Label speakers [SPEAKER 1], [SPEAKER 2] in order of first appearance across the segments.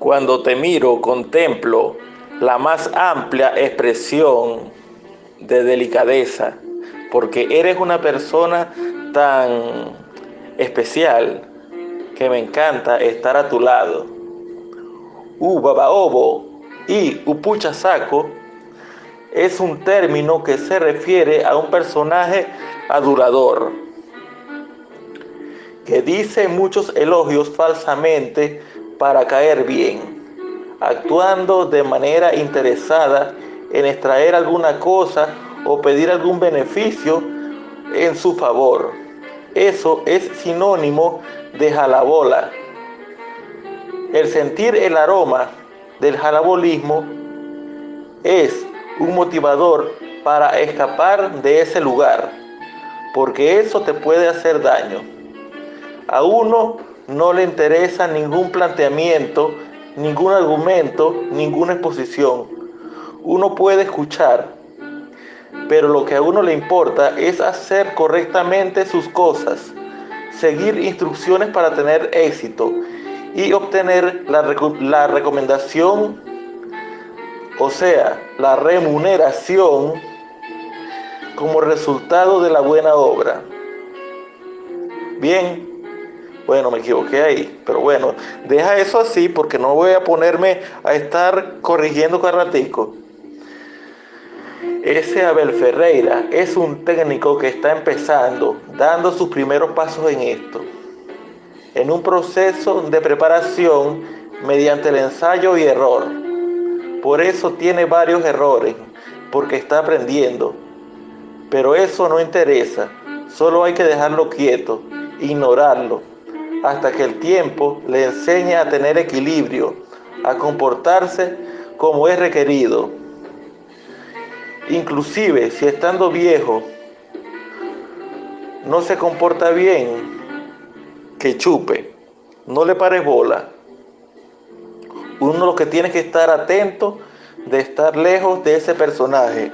[SPEAKER 1] Cuando te miro, contemplo la más amplia expresión de delicadeza, porque eres una persona tan especial que me encanta estar a tu lado. Ubabaobo y upuchasaco es un término que se refiere a un personaje adulador que dice muchos elogios falsamente para caer bien, actuando de manera interesada en extraer alguna cosa o pedir algún beneficio en su favor. Eso es sinónimo de jalabola. El sentir el aroma del jalabolismo es un motivador para escapar de ese lugar, porque eso te puede hacer daño. A uno no le interesa ningún planteamiento, ningún argumento, ninguna exposición. Uno puede escuchar, pero lo que a uno le importa es hacer correctamente sus cosas, seguir instrucciones para tener éxito y obtener la, la recomendación, o sea, la remuneración como resultado de la buena obra. Bien, bueno, me equivoqué ahí, pero bueno, deja eso así porque no voy a ponerme a estar corrigiendo cada ratico. Ese Abel Ferreira es un técnico que está empezando, dando sus primeros pasos en esto, en un proceso de preparación mediante el ensayo y error. Por eso tiene varios errores, porque está aprendiendo. Pero eso no interesa, solo hay que dejarlo quieto, ignorarlo hasta que el tiempo le enseñe a tener equilibrio, a comportarse como es requerido. Inclusive si estando viejo no se comporta bien, que chupe, no le pare bola. Uno lo que tiene que estar atento de estar lejos de ese personaje,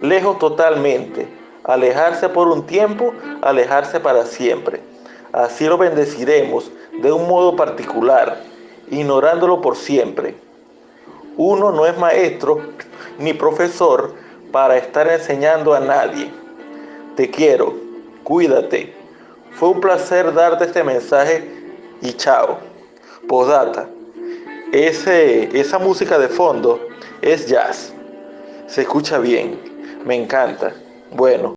[SPEAKER 1] lejos totalmente, alejarse por un tiempo, alejarse para siempre. Así lo bendeciremos de un modo particular, ignorándolo por siempre. Uno no es maestro ni profesor para estar enseñando a nadie. Te quiero, cuídate. Fue un placer darte este mensaje y chao. Postdata. Ese, esa música de fondo es jazz. Se escucha bien. Me encanta. Bueno.